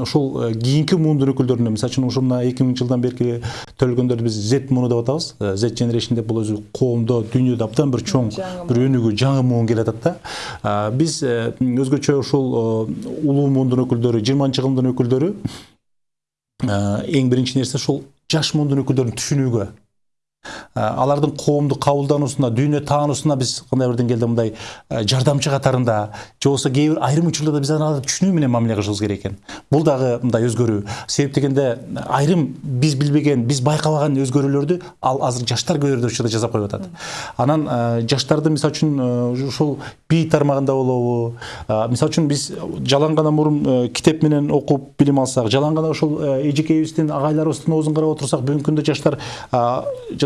ошол э, кийинки муундун өкүлдөрүнө мисалы үчүн ушул мына эки миңинчи жылдан берки төлгөндөрдү биз z мууну деп атабыз z generation деп бул өзү коомдо дүйнөдө абдан бир чоң бир өнүгүү жаңы муун келатат да. А, биз өзгөчө ушул улуу муундун өкүлдөрү жыйырманчы кылымдын өкүлдөрү эң биринчи нерсе ушул жаш муундун өкүлдөрүн түшүнүүгө Э, алардын коомду кабылдануусуна дүйнө таануусуна биз кандай бир деңгээлде мындай э, жардамчы катарында же болбосо кээ бир айрым учурларда биз аларды түшүнүү менен мамиле кылышыбыз керек экен. Бул дагы мындай өзгөрүү. Себеп дегенде айрым биз билбеген биз байкабаган өзгөрүүлөрдү ал азыр жаштар көбүрөөк учурда жасап коюп атат. Анан э, жаштарды мисалы үчүн ушул бий тармагында болобу мисалы үчүн биз жалаң гана мурун китеп менен окуп билим алсак жалаң гана ушул э, эжекейибиздин агайларыбыздын оозун карап отурсак бүгүнкү күндө жаштар а,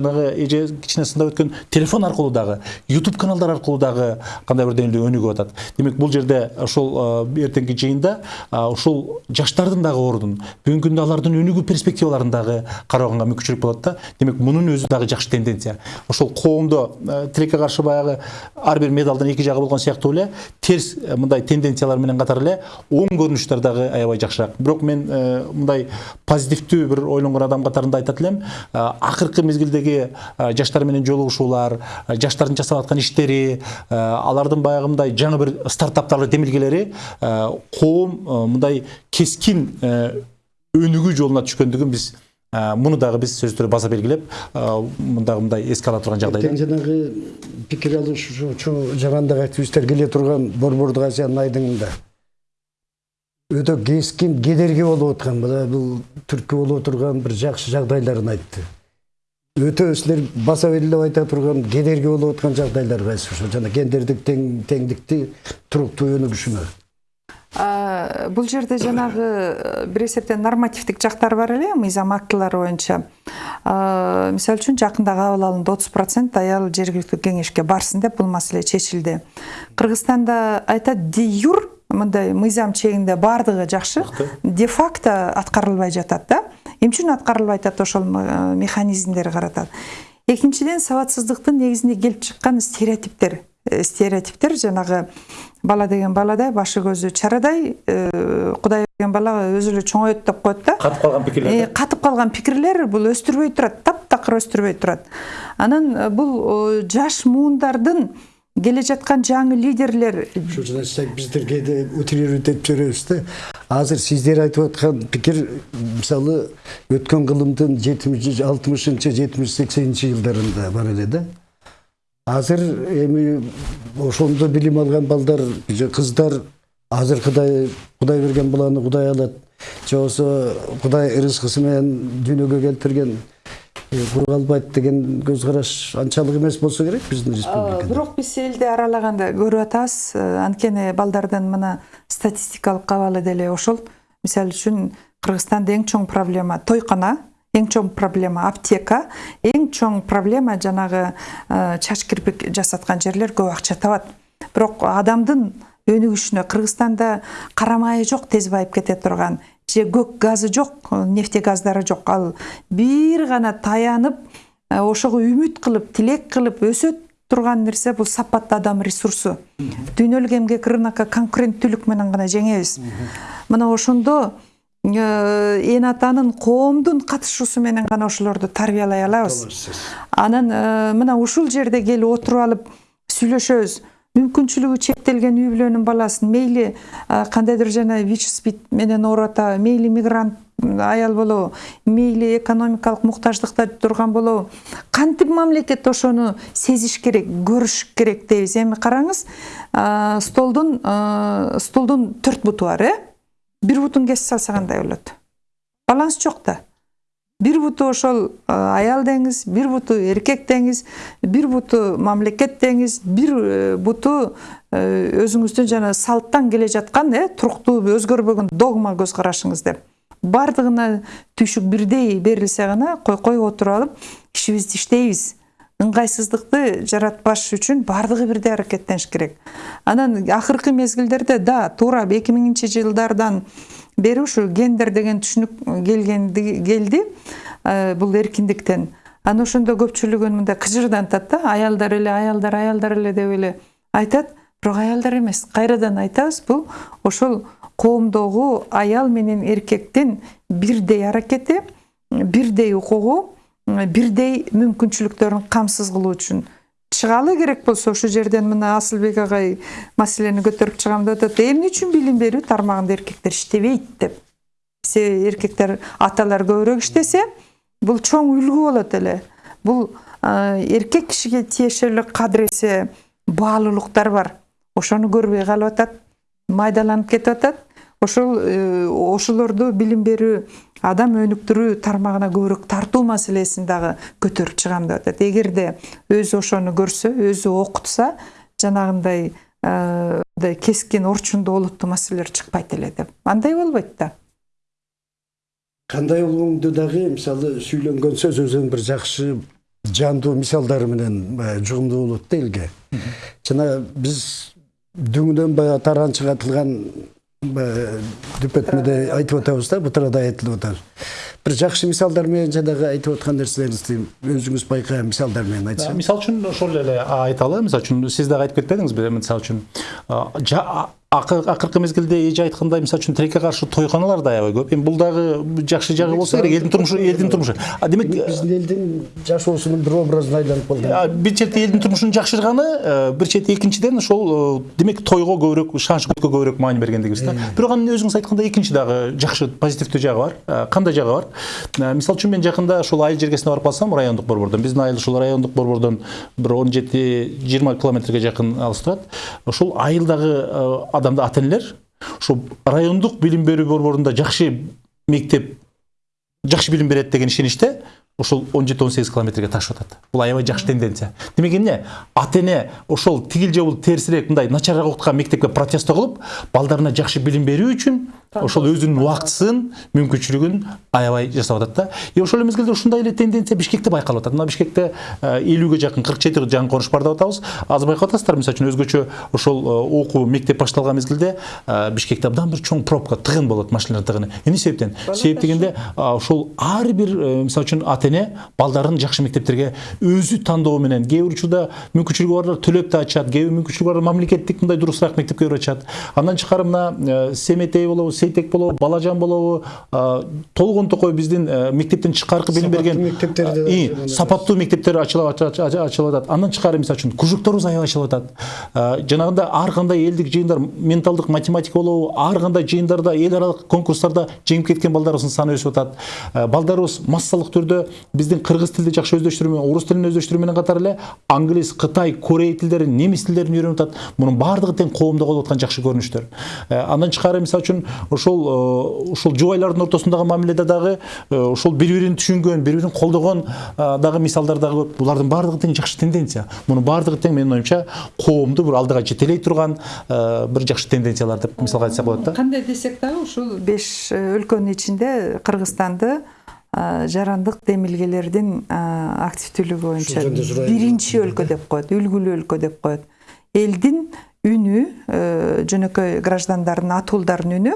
жанагы эже кичине сындап өткөн телефон аркылуу дагы youtube каналдар аркылуу дагы кандай бир деңгээлде өнүгүп атат. Демек бул жерде ошол э, эртеңки жыйында а, ушул жаштардын дагы ордун бүгүнкү күндө алардын өнүгүү перспективаларын дагы караганга мүмкүнчүлүк болот да. Демек мунун өзү дагы жакшы тенденция. Ошол коомдо э, тилекке каршы баягы ар бир медалдын эки жагы болгон сыяктуу эле терс э, мындай тенденциялар менен катар эле оң көрүнүштөр дагы аябай жакшыраак. Бирок мен э, мындай позитивдүү бир ойлонгон адам катарында айтат элем э, акыркы мезгилдеги э, жаштар менен жолугушуулар э, жаштардын жасап аткан иштери э, алардын баягы мындай жаңы бир стартаптар демилгелери коом мындай кескин өнүгүү жолуна түшкөндүгүн биз муну дагы биз сөзсүз түрдө баса белгилеп мындагы мындай эске ала турган жагдайда. тең жанагы пикир алышуучу жамандык активисттер келе турган борбордук азиянын айдыңында өтө кескин кедерги болуп аткан мына бул түрткү боло турган бир жакшы жагдайларын айтты. Өтө силер баса белгилеп айта турган кедерги болуп аткан жагдайлар кайсы ошо жана гендердик тең теңдикти туруктуу өнүгүшүнө бул жерде жанагы э, бир эсептен нормативдик жактар бар эле мыйзам актылары боюнча мисалы үчүн жакында кабыл алынды отуз процент аял жергиликтүү кеңешке барсын деп бул маселе чечилди кыргызстанда айтат де юр мындай мыйзам чегинде баардыгы жакшы де факто аткарылбай жатат да. Эмне үчүн аткарылбай атат ошол э, механизмдер каратат экинчиден сабатсыздыктын негизинде келип чыккан стереотиптер. Э, стереотиптер жанагы бала деген баладай башы көзү чарадай э, кудай берген бала өзү эле чоңойот деп коет да. Катып калган пикирлер Э, катып калган пикирлер бул өстүрбөй турат таптакыр өстүрбөй турат анан э, бул э, жаш муундардын келе жаткан жаңы лидерлер. Ошол жана сиз биздер кээде утрировать этип жиберебиз да. Азыр сиздер айтып аткан пикир мисалы өткөн кылымдын жетимиш алтымышынчы жетимиш сексенинчи жылдарында бар эле да. Азыр эми ошондо билим алган балдар же кыздар азыр кудай кудай берген баланы кудай алат. Же болбосо кудай ырыскысы менен дүйнөгө келтирген албайт деген көз караш анчалык эмес болсо керек биздин республикада. бирок биз элди аралаганда көрүп атабыз. Анткени балдардын мына статистикалык абалы деле ошол. Мисалы үчүн кыргызстанда эң чоң проблема тойкана эң чоң проблема аптека эң чоң проблема жанагы чач кирпик жасаткан жерлер көп акча табат. Бирок адамдын өнүгүшүнө кыргызстанда кара майы жок тез байып кете турган. Же көк газы жок нефть газдары жок ал бир гана таянып ошого үмүт кылып тилек кылып өсөт турган нерсе бул сапаттуу адам ресурсу дүйнөлүк эмгек рынокко конкуренттүүлүк менен гана жеңебиз мына ошондо эн атанын коомдун катышуусу менен гана ошолорду тарбиялай алабыз анан мына ушул жерде келип отуруп алып сүйлөшөбүз мүмкүнчүлүгү чектелген үй бүлөнүн баласын мейли кандайдыр жана вич спид менен оората мейли мигрант аял болобу мейли экономикалык муктаждыкта турган болобу кантип мамлекет ошону сезиш керек көрүш керек дейбиз эми караңыз столдун а, стулдун төрт буту бар э бир бутун кесип салса кандай болот баланс жок да бир буту ошол аял деңиз бир буту эркек деңиз бир буту мамлекет деңиз бир буту өзүңүздүн жана салттан келе жаткан э туруктуу өзгөрбөгөн догма көз карашыңыз деп баардыгына түйшүк бирдей берилсе гана койкой отуруп алып ишибизди иштейбиз ыңгайсыздыкты жаратпаш үчүн баардыгы бирдей аракеттениш керек анан акыркы мезгилдерде да туура эки миңинчи жылдардан бери ушу гендер деген түшүнүк келгенди келди бул эркиндиктен. Анан ошондо көпчүлүгүн мындай кыжырдантат да аялдар эле аялдар аялдар эле деп эле айтат. Бирок аялдар эмес кайрадан айтабыз бул ошол коомдогу аял менен эркектин бирдей аракети бирдей укугу бирдей мүмкүнчүлүктөрүн камсыз кылуу үчүн. Чыгалы керек болсо ошол жерден мына асылбек агай маселени көтөрүп чыгам деп атат эмне үчүн билим берүү тармагында эркектер иштебейт деп. Себеби эркектер аталар көбүрөөк иштесе бул чоң үлгү болот эле. Бул эркек кишиге тиешелүү кадыресе баалуулуктар бар. Ошону көрбөй калып атат майдаланып кетип атат. Ошол э, ошолорду билим берүү адам өнүктүрүү тармагына көбүрөөк тартуу маселесин дагы көтөрүп чыгам деп атат. Эгерде өзү ошону көрсө өзү окутса жанагындай э, мындай кескин орчундуу олуттуу маселелер чыкпайт эле деп. Андай болбойт да. Кандай болгоңду дагы мисалы сүйлөнгөн сөзүңүздүн бир жакшы жандуу мисалдары менен баягы жугумдуу болот да элге. Жана биз дүңүнөн баягы таранчыга атылган дүпөтмөдө айтып атабыз да бутырада айтылып атат бир жакшы мисалдар менен жанагы айтып аткан нерселериңизди өзүңүз байкаган мисалдар менен айтсаңыз мисал үчүн ошол эле айталы. Мисал үчүн сиз дагы айтып кетпедиңизби мисал үчүн. Акыркы мезгилде эже айткандай мисал үчүн тилекке каршы тойканалар да аябай көп. Эми бул дагы жакшы жагы болсо керек элдин турмушу элдин турмушу а демек биздин элдин жашоосунун бир образына айланып калган бир чети элдин турмушунун жакшырганы э, бир чети экинчиден ошол э, демек тойго көбүрөөк шан шөкөткө көбүрөөк маани бергендигибиз да. Бирок анын өзүңүз айткандай экинчи дагы жакшы позитивдүү жагы бар. Э, кандай жагы бар? Э, мисал үчүн мен жакында ушул айыл жергесине барып калсам райондук борбордон биздин айыл ушул райондук борбордон бир он жети жыйырма километрге жакын алыс турат ошол айылдагы э, адамды ата энелер ушул райондук билим берүү борборунда жакшы мектеп жакшы билим берет деген ишеничте ошол 17-18 километрге ташып атат. Бул аябай жакшы тенденция. Демек эмне? Ата эне ошол тигил же бул терсирээк мындай начарыраак окуткан мектепке протесто кылып, балдарына жакшы билим берүү үчүн ошол өзүнүн убактысын, мүмкүнчүлүгүн аябай жасап атат да. И ошол эле мезгилде ушундай эле тенденция Бишкекте байкалып атат. Мына Бишкекте 50ге жакын 47 жаңы коныш бар деп атабыз. Азыр байкап атасыздар, мисалы үчүн өзгөчө ошол э, окуу мектеп башталган мезгилде э, Бишкекте абдан бир чоң пробка, тыгын болот, машиналар тыгыны. Эмне себептен? Себеп дегенде ошол ар бир э, мисалы үчүн ата эне балдарын жакшы мектептерге өзү тандоо менен. Кээ бир учурда мүмкүнчүлүгү барлар төлөп да ачат кээ бир мүмкүнчүлүгү барлар мамлекеттик мындай дурусураак мектепке барып ачат андан тышкары мына семетей болобу сейтек болобу балажан болобу толгон токой биздин мектептен тышкаркы билим берген мектептерде сапаттуу мектептер ачылып ач- ач- ачылып атат андан тышкары мисалы үчүн кружокторубуз аябай ачылып атат жанагындай ар кандай элдик жыйындар менталдык математика болобу ар кандай жыйындарда эл аралык конкурстарда жеңип кеткен балдарыбыздын саны өсүп атат балдарыбыз массалык түрдө биздин кыргыз тилди жакшы өздөштүрүү менен орус тилин өздөштүрүү менен эле англис кытай корей тилдерин немис тилдерин үйрөнүп атат мунун баардыгы тең коомдо болуп аткан жакшы көрүнүштөр андан тышкары мисалы үчүн ошол ушул жубайлардын ортосундагы мамиледе дагы ошол бири бирин түшүнгөн бири бирин колдогон дагы мисалдар дагы көп. Булардын баардыгы тең жакшы тенденция. Мунун баардыгы тең менин оюмча коомду бир алдыга жетелей турган бир жакшы тенденциялар деп мисалга айтсак болот да. кандай десек дагы ушул беш өлкөнүн ичинде кыргызстанды жарандык демилгелердин активдүүлүгү боюнча биринчи өлкө деп коет үлгүлүү өлкө деп коет элдин үнү жөнөкөй граждандардын атуулдардын үнү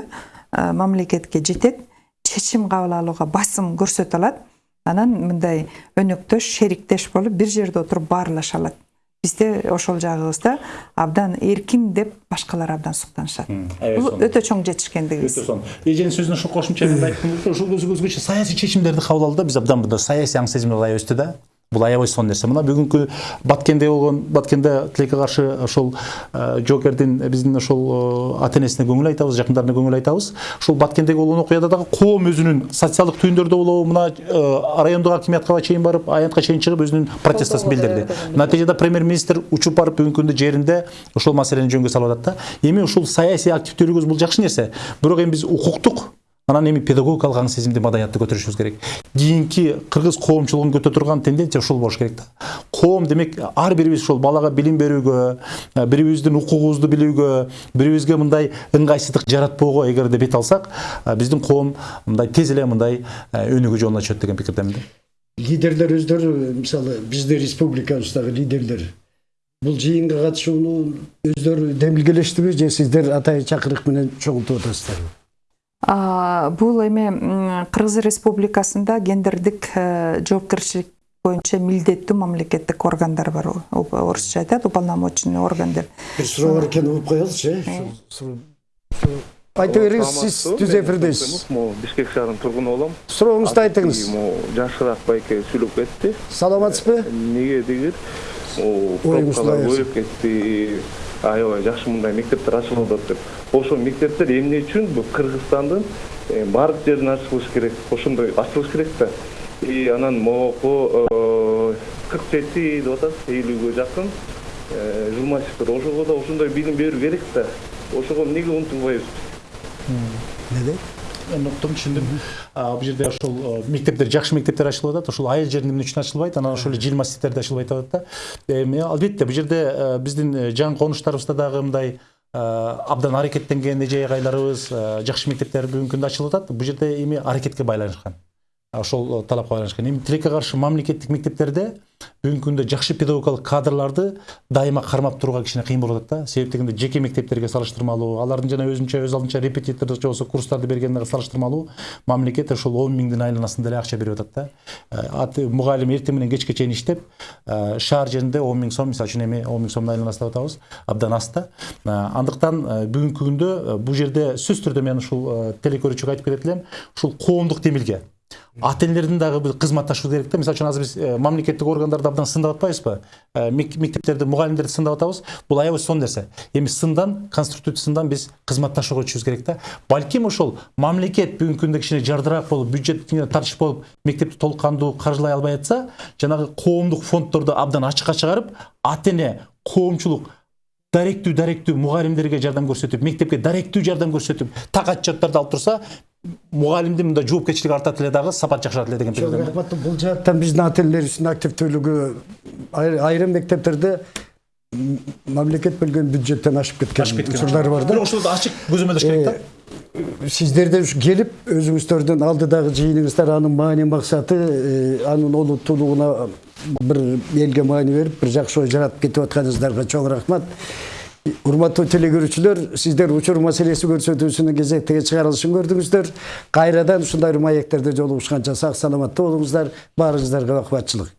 мамлекетке жетет чечим кабыл алууга басым көрсөтө алат анан мындай өнөктөш шериктеш болуп бир жерде отуруп баарлаша алат бизде ошол жагыбызда абдан эркин деп башкалар абдан суктанышат бул өтө чоң жетишкендигибиз өтө сонун эженин сөзүнө ушул кошумча мен айттым ушул өзгөчө саясий чечимдерди кабыл алууда биз абдан мындай саясий аң сезимдер аябай өстү да бул аябай сонун нерсе мына бүгүнкү баткенде болгон баткенде тилекке каршы ошол э, жоокердин биздин ошол ата энесине көңүл айтабыз жакындарына көңүл айтабыз ушул баткендеги болгон окуяда дагы коом өзүнүн социалдык түйүндөрдө болобу мына э, райондук акимиятка чейин барып аянтка чейин чыгып өзүнүн протестасын билдирди натыйжада премьер министр учуп барып бүгүнкү күндө жеринде ошол маселени жөнгө салып атат да эми ушул саясий активдүүлүгүбүз бул жакшы нерсе бирок эми биз укуктук анан эми педагогикалык аң сезимди маданиятты көтөрүшүбүз керек. Кийинки кыргыз коомчулугун көтөрө турган тенденция ушул болуш керек да коом демек ар бирибиз ушул балага билим берүүгө э, бири бирибиздин укугубузду билүүгө бири бирибизге мындай ыңгайсыздык жаратпоого эгерде бет алсак э, биздин коом мындай тез эле мындай э, өнүгүү жолуна түшөт деген пикирдемин да лидерлер өздөрү мисалы биздин республикабыздагы лидерлер. Бул жыйынга катышууну өздөрү демилгелештиби же сиздер атайын чакырык менен чогултуп атасыздарбы бул эми м, кыргыз республикасында гендердик жоопкерчилик боюнча милдеттүү мамлекеттик органдар бар орусча айтат уполномоченный орган деп бир суроо бар экен угуп э ушул- айта бериңиз сиз түз эфирдесиз могу бишкек шаарынын тургуну болом сурооңузду айтыңыз. могу жашыраак байке сүйлөп кетти саламатсызбы эмнеге дегир пробкалар аясыз. көбөйүп кетти аябай жакшы мындай мектептер ачылып атат деп ошол мектептер эмне үчүн бул кыргызстандын баардык жерине ачылыш керек. Ошондой ачылыш керек да и анан могу кырк жети деп атат элүүгө жакын журналисттер ошого да ошондой билим берүү керек да ошого эмнеге умтулбайбыз неде? Уктум түшүндүм бул жерде ошол мектептер жакшы мектептер ачылып атат ошол айыл жеринде эмне үчүн ачылбайт анан ошол эле жил маститтерде ачылбайт деп атат да эми албетте бул жерде биздин жаңы конуштарыбызда дагы мындай абдан аракеттенген эже айгайларыбыз э, жакшы мектептер бүгүнкү күндө ачылып атат бул жерде эми аракетке байланышкан ошол э, талапка байланышкан эми тилекке каршы мамлекеттик мектептерде бүгүнкү күндө жакшы педагогикалык кадрларды дайыма кармап турууга кичине кыйын болуп атат да. Себеп дегенде жеке мектептерге салыштырмалуу алардын жана өзүнчө өз алдынча репетитордук же болбосо курстарды бергенине салыштырмалуу мамлекет ошол он миңдин айланасында эле акча берип атат да. Э, мугалим эртең менен кечке чейин иштеп э, шаар жеринде он миң сом мисалы үчүн эми он миң сомдун айланасы деп атабыз абдан аз да. Андыктан бүгүнкү күндө бул жерде сөзсүз түрдө мен ушул телекөрүүчүгө айтып кетет элем. Ушул коомдук демилге ата энелердин дагы бир кызматташуу керек да мисалы үчүн азыр биз мамлекеттик органдарды абдан сындап атпайбызбы Э, мек- мектептерди мугалимдерди сындап атабыз бул аябай сонун нерсе эми сындан конструктивдүү сындан биз кызматташууга өтүшүбүз керек да балким ошол мамлекет бүгүнкү күндө кичине жардыраак болуп бюджет тартыш болуп мектепти толук кандуу каржылай албай атса жанагы коомдук фонддорду абдан ачыкка чыгарып ата эне коомчулук даректүү даректүү мугалимдерге жардам көрсөтүп мектепке даректүү жардам көрсөтүп так отчеттарды алып турса мугалимдин мындай жоопкерчилиги артат эле дагы сапат жакшырат эле деген пикирдемин rahmatlı. Бұл жақтан біздің ателлеріміздің активтілігі айр- айрым мектептерде мамлекет бөлген бюджеттен ашып кеткен ашып кеткен учурлар бар да бирок ошол ачык көзөмөлдөш керек да сиздерде ушу келип өзүңүздөрдүн алдыдагы жыйыныңыздар анын маани максаты анын олуттуулугуна бир элге маани берип бир жакшы ой жаратып кетип атканыңыздарга чоң рахмат урматтуу телекөрүүчүлөр сиздер учур маселеси көрсөтүүсүнүн кезектеги чыгарылышын көрдүңүздөр кайрадан ушундай маектерде жолугушканча сак саламатта болуңуздар баарыңыздарга бакубатчылык